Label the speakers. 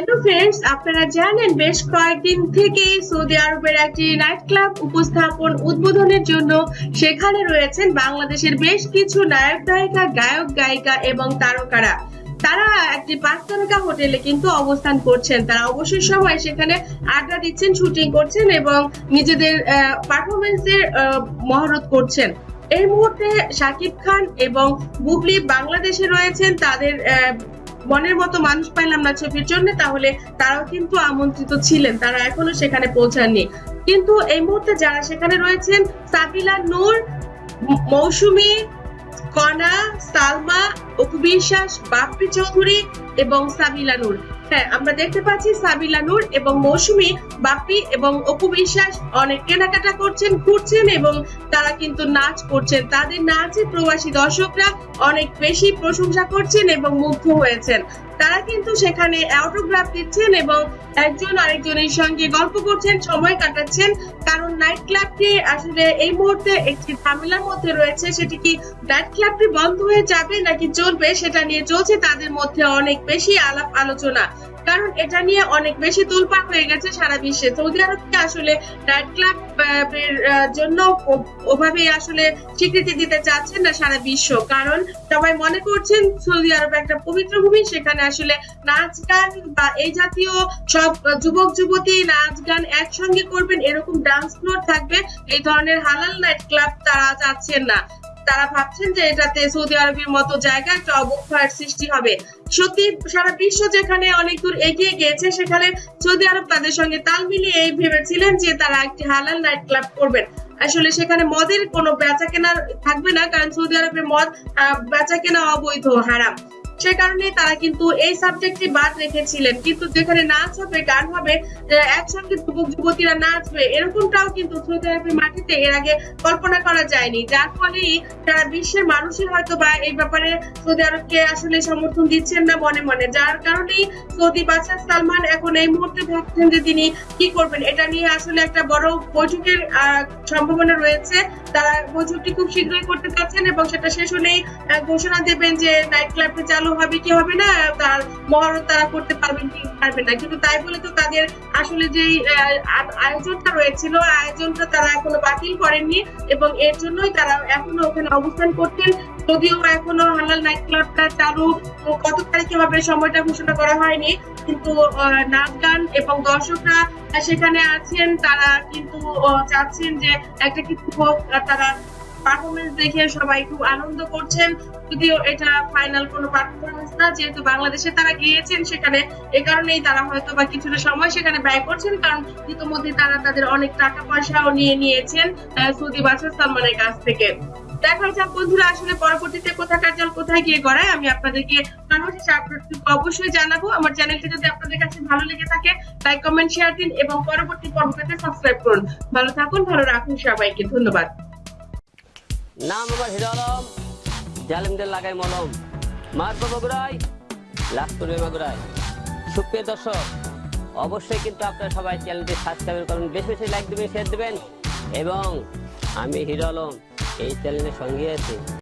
Speaker 1: Hello friends আপনারা জানেন বেশ কয়েকদিন থেকে সৌদি আরবের একটি নাইট ক্লাব উপস্থাপন উদ্বোধনের জন্য সেখানে রয়েছেন বাংলাদেশের বেশ কিছু নায়ক নায়িকা, গায়ক, গায়িকা এবং তারকারা। তারা একটি পাঁচ তারকা হোটেলে কিন্তু অবস্থান করছেন। তারা অবসর সময় সেখানে আড্ডা দিচ্ছেন, শুটিং করছেন এবং নিজেদের পারফরমেন্সের মহরত করছেন। এই মুহূর্তে শাকিব খান এবং বুবলি বাংলাদেশে রয়েছেন। তাদের মনের মতো মানুষ পাইলাম না ছবির জন্য, তাহলে তারাও কিন্তু আমন্ত্রিত ছিলেন। তারা এখনও সেখানে পৌঁছাননি। কিন্তু এই মুহূর্তে যারা সেখানে রয়েছেন, সাবিলা নূর, মৌসুমি, কনা, সালমা, অপু বিশ্বাস, বাপ্পি চৌধুরী এবং সাবিলা নূর। হ্যাঁ আমরা দেখতে পাচ্ছি সাবিলা নূর এবং মৌসুমী বাপি এবং অপু বিশ্বাস অনেক কেনাকাটা করছেন, ঘুরছেন এবং তারা কিন্তু নাচ করছেন। তাদের নাচে প্রবাসী দর্শকরা অনেক বেশি প্রশংসা করছেন এবং মুগ্ধ হয়েছেন। তারা কিন্তু সেখানে অটোগ্রাফ দিচ্ছেন এবং একজন আরেকজনের সঙ্গে গল্প করছেন, সময় কাটাচ্ছেন। কারণ নাইট ক্লাবটি আসলে এই মুহূর্তে একটি ঝামেলার মধ্যে রয়েছে। সেটি কি নাইট ক্লাবটি বন্ধ হয়ে যাবে নাকি চলবে, সেটা নিয়ে চলছে তাদের মধ্যে অনেক বেশি আলাপ আলোচনা কারণ এটা নিয়ে অনেক বেশি তোলপাড় হয়ে গেছে সারা বিশ্বে। সৌদি আরবকে আসলে নাইট ক্লাব জন্য ওভাবে আসলে স্বীকৃতি দিতে চাচ্ছেন না সারা বিশ্ব। কারণ সবাই মনে করছেন সৌদি আরব একটা পবিত্র ভূমি, সেখানে আসলে নাচ গান বা এই জাতীয় সব যুবক, যুবতী নাচ গান একসঙ্গে করবেন, এরকম ডান্স ফ্লোর থাকবে, এই ধরনের হালাল নাইট ক্লাব তারা চাচ্ছেন না। তারা ভাবছেন যে এটাতে সৌদি আরবের মতো জায়গা একটা অবক্ষয়ের সৃষ্টি হবে। সত্যি সারা বিশ্ব যেখানে অনেক দূর এগিয়ে গিয়েছে, সেখানে সৌদি আরব তাদের সঙ্গে তাল মিলিয়ে এই ভেবেছিলেন যে তারা একটি হালাল নাইট ক্লাব করবেন। আসলে সেখানে মদের কোনো বেচা কেনা থাকবে না, কারণ সৌদি আরবের মদ বেচা কেনা অবৈধ, হারাম। সে কারণে তারা কিন্তু এই সাবজেক্টটি বাদ রেখেছিলেন। কিন্তু যেখানে নাচ হবে, গান হবে একসঙ্গে যুবক, যুবতীরা নাচবে, এরকমটাও কিন্তু আরবের মাটিতে এর আগে কল্পনা করা যায়নি। যার ফলেই সারা বিশ্বের মানুষই হয়তো বা এই ব্যাপারে সৌদি আরবকে আসলে সমর্থন দিচ্ছেন না মনে মনে। যার কারণেই সৌদি বাদশাহ সালমান এখন এই মুহূর্তে ভাবছেন যে তিনি কি করবেন? এটা নিয়ে আসলে একটা বড় বৈঠকের সম্ভাবনা রয়েছে। তারা বৈঠকটি খুব শীঘ্রই করতে চাচ্ছেন এবং সেটা শেষ হলেই ঘোষণা দেবেন যে নাইট ক্লাবটি চালু হবে কি হবে না, তার মহরত তারা করতে পারবেন কি পারবেন না। কিন্তু তাই বলে তো তাদের আসলে যে আয়োজনটা রয়েছিল, আয়োজনটা তারা এখনও বাতিল করেননি এবং এর জন্যই তারা এখনও ওখানে অবস্থান করতেন যদিও এখনও হালাল নাইট ক্লাবটা চালু কত তারিখে হবে সময়টা ঘোষণা করা হয়নি, কিন্তু নাচ গান এবং দর্শকরা সেখানে আছেন, তারা কিন্তু চাচ্ছেন যে একটা কিছু হোক, তারা পারফরমেন্স দেখে সবাই খুব আনন্দ করছেন। যদিও এটা ফাইনাল কোনো পারফরমেন্স না, যেহেতু বাংলাদেশে তারা গিয়েছেন সেখানে, এ কারণেই তারা হয়তো বা কিছুটা সময় সেখানে ব্যয় করছেন, কারণ ইতিমধ্যে তারা তাদের অনেক টাকা পয়সাও নিয়ে নিয়েছেন সৌদি বাদশাহ সালমানের কাছ থেকে। দেখা যাক বন্ধুরা, আসলে পরবর্তীতে কোথাকার জল কোথায় গিয়ে গড়ায়, আমি আপনাদেরকে সর্বশেষে আপনাদেরকে অবশ্যই জানাব। আমার চ্যানেলটি যদি আপনাদের কাছে ভালো লেগে থাকে লাইক কমেন্ট শেয়ার দিন, এবং পরবর্তী পর্ব সাবস্ক্রাইব করুন। ভালো থাকুন, ভালো রাখুন সবাইকে, ধন্যবাদ।
Speaker 2: নাম আমার হিরো আলম জালিমদের লাগাই মলম। মারব বগুড়াই লাভ করবে সুপ্রিয় দর্শক, অবশ্যই কিন্তু আপনারা সবাই চ্যানেলটি সাবস্ক্রাইব করুন, বেশি বেশি লাইক দেবেন শেয়ার দেবেন, এবং আমি হিরো আলম এই চ্যানেলের সঙ্গে আছি।